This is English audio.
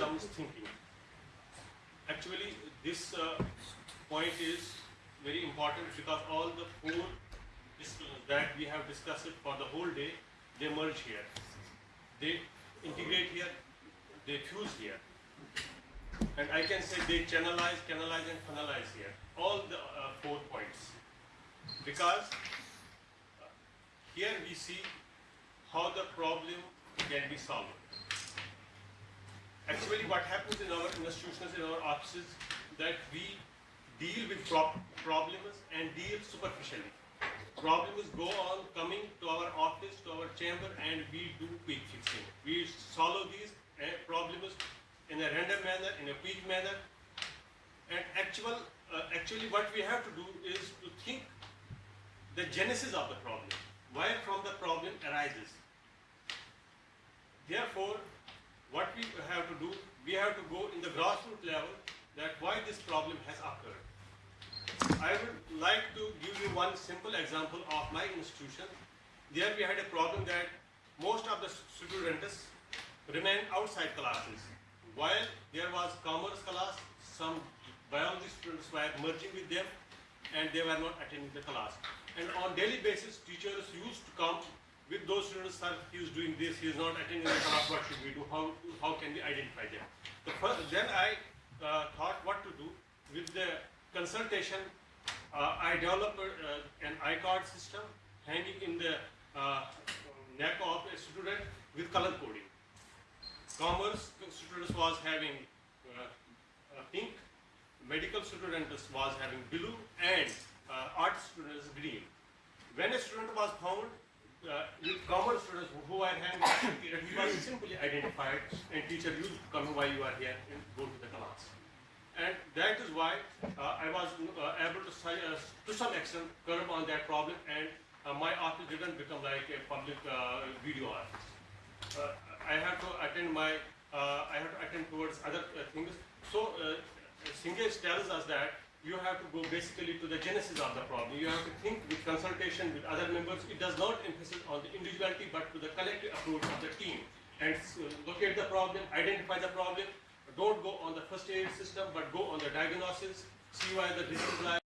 systems thinking. Actually, this uh, point is very important because all the four disciplines that we have discussed for the whole day, they merge here. They integrate here, they fuse here. And I can say they channelize, canalize and funnelize here, all the uh, four points. Because uh, here we see how the problem can be solved. What happens in our institutions, in our offices, that we deal with prob- problems and deal superficially. Problems go on coming to our office, to our chamber, and we do quick fixing. We solve these uh, problems in a random manner, in a quick manner. And actual, uh, actually, what we have to do is to think the genesis of the problem, where from the problem arises. Therefore, have to do, we have to go in the grassroots level that why this problem has occurred. I would like to give you one simple example of my institution. There we had a problem that most of the students remained outside classes. While there was commerce class, some biology students were merging with them and they were not attending the class. And on daily basis, teachers used to come with those students, sir, he is doing this, he is not attending the class, what should we do, how, how can we identify them? The first, then I uh, thought what to do with the consultation, uh, I developed uh, an iCard system hanging in the uh, neck of a student with color coding. Commerce students was having uh, pink, medical students was having blue, and uh, art students green. When a student was found uh, commerce students who were having period, he was simply identified, and teacher to come why you are here and go to the class. And that is why uh, I was uh, able to, to some extent, curb on that problem, and my office didn't become like a public video office. I have to attend my, I have to attend towards other things. So, uh, Senge's tells us that you have to go basically to the genesis of the problem. You have to think with consultation with other members. It does not emphasize on the individuality, but to the collective approach of the team. And locate the problem, identify the problem. Don't go on the first aid system, but go on the diagnosis, see why the disease lies.